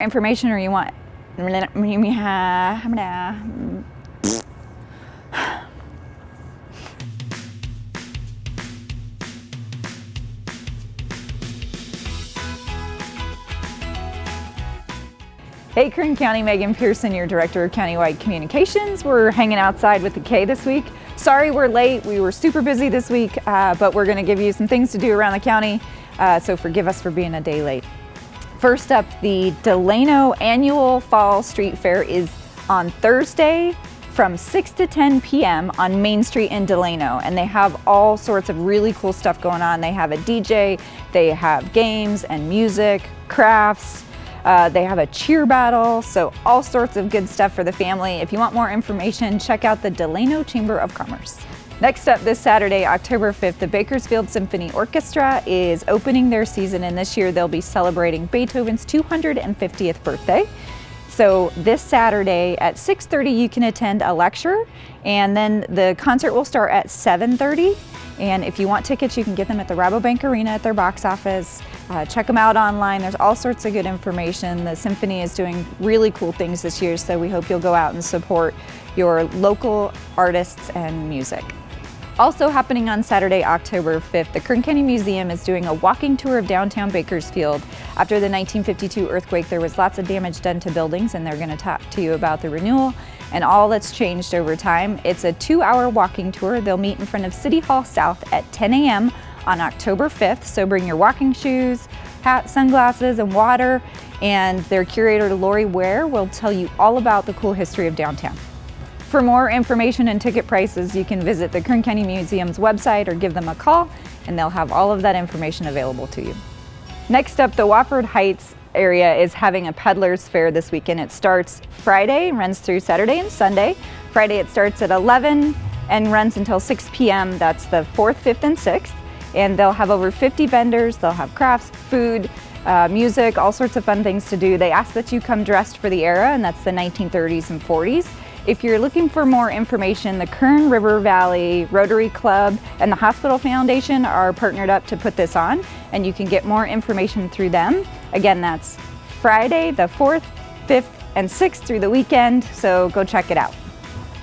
information or you want Hey Kern County, Megan Pearson, your Director of Countywide Communications. We're hanging outside with the K this week. Sorry we're late, we were super busy this week, uh, but we're gonna give you some things to do around the county, uh, so forgive us for being a day late. First up, the Delano Annual Fall Street Fair is on Thursday from 6 to 10 p.m. on Main Street in Delano. And they have all sorts of really cool stuff going on. They have a DJ, they have games and music, crafts, uh, they have a cheer battle, so all sorts of good stuff for the family. If you want more information, check out the Delano Chamber of Commerce. Next up this Saturday, October 5th, the Bakersfield Symphony Orchestra is opening their season and this year they'll be celebrating Beethoven's 250th birthday. So this Saturday at 6.30 you can attend a lecture and then the concert will start at 7.30 and if you want tickets you can get them at the Rabobank Arena at their box office. Uh, check them out online, there's all sorts of good information. The Symphony is doing really cool things this year so we hope you'll go out and support your local artists and music. Also happening on Saturday, October 5th, the Kern County Museum is doing a walking tour of downtown Bakersfield. After the 1952 earthquake, there was lots of damage done to buildings and they're gonna talk to you about the renewal and all that's changed over time. It's a two hour walking tour. They'll meet in front of City Hall South at 10 a.m. on October 5th. So bring your walking shoes, hat, sunglasses, and water. And their curator, Lori Wear, will tell you all about the cool history of downtown. For more information and ticket prices, you can visit the Kern County Museum's website or give them a call, and they'll have all of that information available to you. Next up, the Wofford Heights area is having a peddler's fair this weekend. It starts Friday runs through Saturday and Sunday. Friday it starts at 11 and runs until 6 p.m. That's the 4th, 5th, and 6th. And they'll have over 50 vendors. They'll have crafts, food, uh, music, all sorts of fun things to do. They ask that you come dressed for the era, and that's the 1930s and 40s. If you're looking for more information, the Kern River Valley Rotary Club and the Hospital Foundation are partnered up to put this on, and you can get more information through them. Again, that's Friday the 4th, 5th, and 6th through the weekend, so go check it out.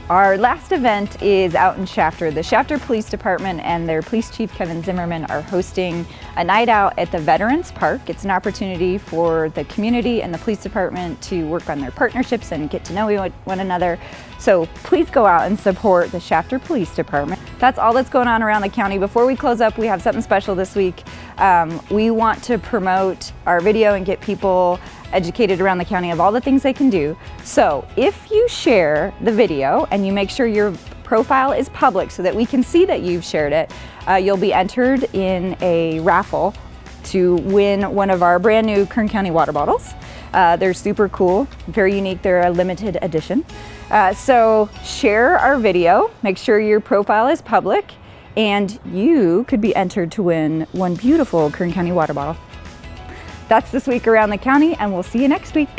Our last event is out in Shafter. The Shafter Police Department and their police chief Kevin Zimmerman are hosting a night out at the Veterans Park. It's an opportunity for the community and the police department to work on their partnerships and get to know one another. So please go out and support the Shafter Police Department. That's all that's going on around the county. Before we close up, we have something special this week. Um, we want to promote our video and get people educated around the county of all the things they can do. So if you share the video and you make sure your profile is public so that we can see that you've shared it, uh, you'll be entered in a raffle to win one of our brand new Kern County water bottles. Uh, they're super cool, very unique, they're a limited edition. Uh, so share our video, make sure your profile is public, and you could be entered to win one beautiful Kern County water bottle. That's this week around the county and we'll see you next week.